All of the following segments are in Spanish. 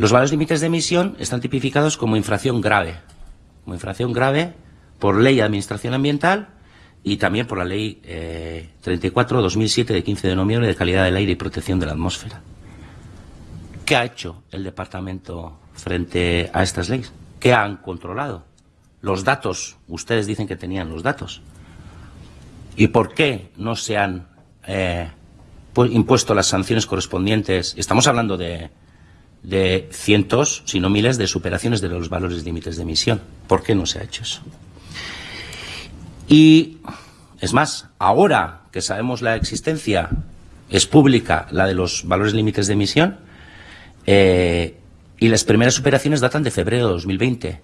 Los valores límites de emisión están tipificados como infracción grave, como infracción grave por ley de administración ambiental y también por la ley 34-2007 de 15 de noviembre de calidad del aire y protección de la atmósfera. ¿Qué ha hecho el departamento frente a estas leyes? ¿Qué han controlado? Los datos, ustedes dicen que tenían los datos. ¿Y por qué no se han eh, impuesto las sanciones correspondientes? Estamos hablando de, de cientos, si no miles, de superaciones de los valores límites de emisión. ¿Por qué no se ha hecho eso? Y es más, ahora que sabemos la existencia, es pública la de los valores límites de emisión, eh, y las primeras superaciones datan de febrero de 2020.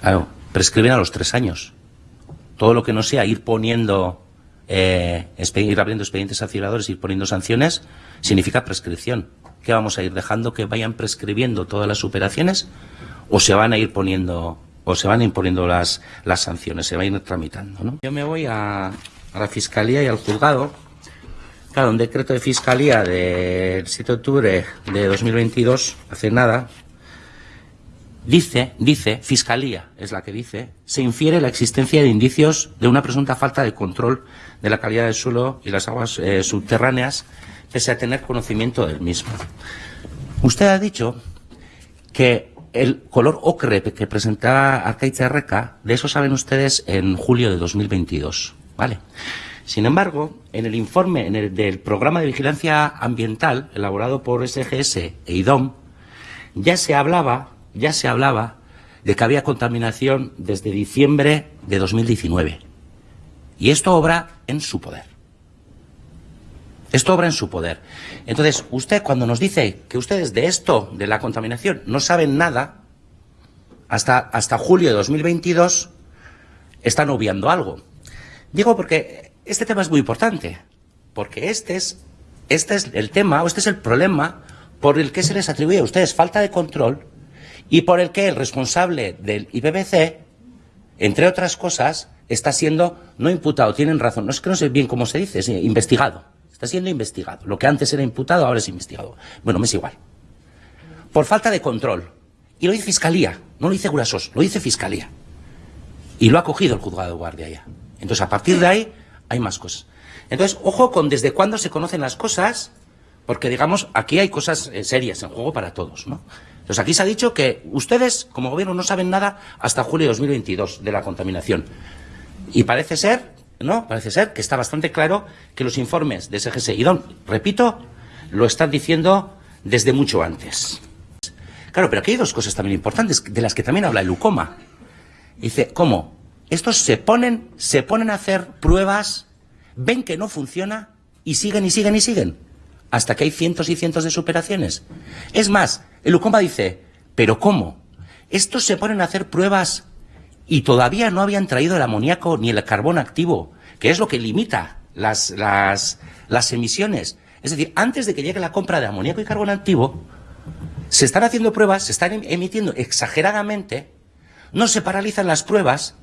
Claro, prescriben a los tres años. Todo lo que no sea ir poniendo, eh, ir abriendo expedientes sancionadores, ir poniendo sanciones, significa prescripción. ¿Qué vamos a ir dejando que vayan prescribiendo todas las superaciones? ¿O se van a ir poniendo, o se van imponiendo las, las sanciones, se van a ir tramitando? ¿no? Yo me voy a, a la Fiscalía y al Juzgado Claro, un decreto de fiscalía del 7 de octubre de 2022, hace nada, dice, dice, fiscalía es la que dice, se infiere la existencia de indicios de una presunta falta de control de la calidad del suelo y las aguas eh, subterráneas, pese a tener conocimiento del mismo. Usted ha dicho que el color ocre que presentaba Arcaiza Reca, de eso saben ustedes en julio de 2022, ¿vale? Sin embargo, en el informe del programa de vigilancia ambiental elaborado por SGS e IDOM, ya se hablaba, ya se hablaba de que había contaminación desde diciembre de 2019. Y esto obra en su poder. Esto obra en su poder. Entonces, usted cuando nos dice que ustedes de esto, de la contaminación, no saben nada, hasta, hasta julio de 2022, están obviando algo. Digo porque este tema es muy importante, porque este es, este es el tema, o este es el problema por el que se les atribuye a ustedes falta de control y por el que el responsable del IPBC, entre otras cosas, está siendo no imputado, tienen razón, no es que no sé bien cómo se dice, es investigado, está siendo investigado. Lo que antes era imputado ahora es investigado. Bueno, me es igual. Por falta de control. Y lo dice Fiscalía, no lo dice Gurasos, lo dice Fiscalía. Y lo ha cogido el juzgado de guardia ya. Entonces, a partir de ahí, hay más cosas. Entonces, ojo con desde cuándo se conocen las cosas, porque digamos, aquí hay cosas eh, serias en juego para todos, ¿no? Entonces aquí se ha dicho que ustedes, como gobierno, no saben nada hasta julio de 2022 de la contaminación. Y parece ser, ¿no? Parece ser que está bastante claro que los informes de SGS y DON, repito, lo están diciendo desde mucho antes. Claro, pero aquí hay dos cosas también importantes, de las que también habla el UCOMA. Dice, ¿cómo? Estos se ponen, se ponen a hacer pruebas, ven que no funciona y siguen y siguen y siguen. Hasta que hay cientos y cientos de superaciones. Es más, el UCOMA dice, ¿pero cómo? Estos se ponen a hacer pruebas y todavía no habían traído el amoníaco ni el carbón activo, que es lo que limita las, las, las emisiones. Es decir, antes de que llegue la compra de amoníaco y carbón activo, se están haciendo pruebas, se están em-, emitiendo exageradamente, no se paralizan las pruebas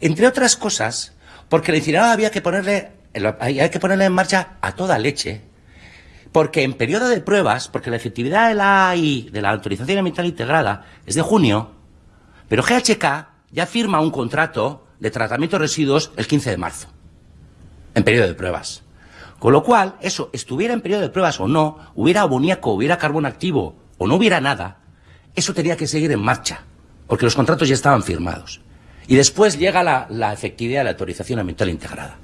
entre otras cosas, porque la incineradora había que ponerle, hay que ponerle en marcha a toda leche, porque en periodo de pruebas, porque la efectividad de la AI, de la autorización ambiental integrada, es de junio, pero GHK ya firma un contrato de tratamiento de residuos el 15 de marzo, en periodo de pruebas. Con lo cual, eso, estuviera en periodo de pruebas o no, hubiera amoníaco, hubiera carbón activo o no hubiera nada, eso tenía que seguir en marcha, porque los contratos ya estaban firmados. Y después llega la, efectividad de la autorización ambiental integrada.